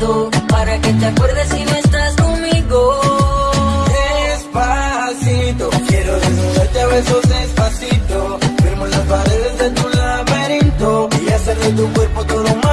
Para que te acuerdes si no estás conmigo. Despacito Quiero desnudarte a besos despacito. Firmo las paredes de tu laberinto Y hacer de tu cuerpo todo más